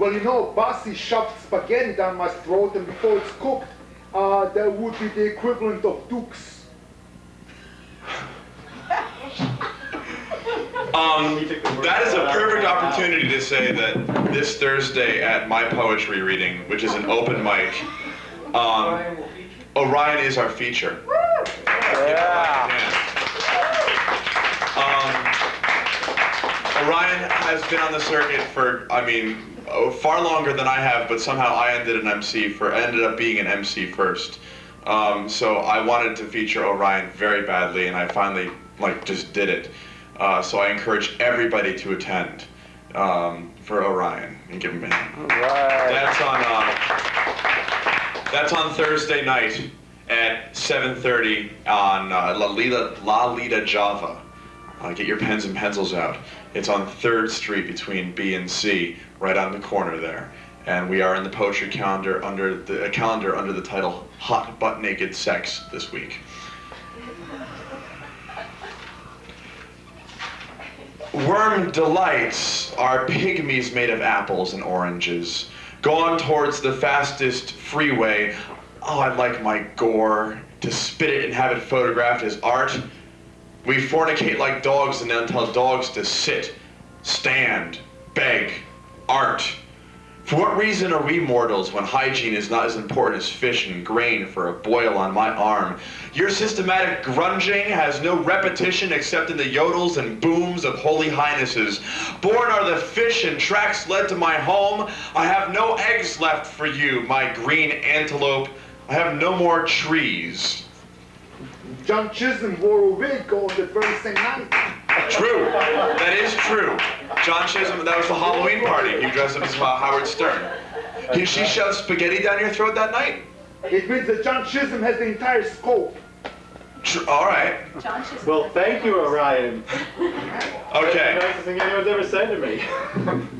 Well, you know, Basi shoved spaghetti down my throat, and before it's cooked, uh, that would be the equivalent of Dukes. Um, that is a perfect opportunity to say that this Thursday at my poetry reading, which is an open mic, um, Orion is our feature. Yeah. Um, Orion has been on the circuit for, I mean, oh, far longer than I have, but somehow I ended an MC for, ended up being an MC first. Um, so I wanted to feature Orion very badly, and I finally like just did it. Uh, so I encourage everybody to attend um, for Orion and give him a hand. Right. That's on uh, that's on Thursday night at 7:30 on uh, Lalita La Lita Java. Uh, get your pens and pencils out. It's on Third Street between B and C, right on the corner there. And we are in the poetry calendar under the a calendar under the title Hot Butt Naked Sex this week. Worm delights are pygmies made of apples and oranges. Gone towards the fastest freeway. Oh, I'd like my gore to spit it and have it photographed as art. We fornicate like dogs and then tell dogs to sit, stand, beg, art. For what reason are we mortals when hygiene is not as important as fish and grain for a boil on my arm? Your systematic grunging has no repetition except in the yodels and booms of holy highnesses. Born are the fish and tracks led to my home. I have no eggs left for you, my green antelope. I have no more trees. John Chisholm wore a wig on the very same night. True. That is true. John Chisholm, that was the Halloween party. You dressed up as Howard Stern. He, she shoved spaghetti down your throat that night? It means that John Chisholm has the entire scope. Tr- all right. John Chisholm. Well, thank you, Orion. Okay. The Nicest thing anyone's ever said to me.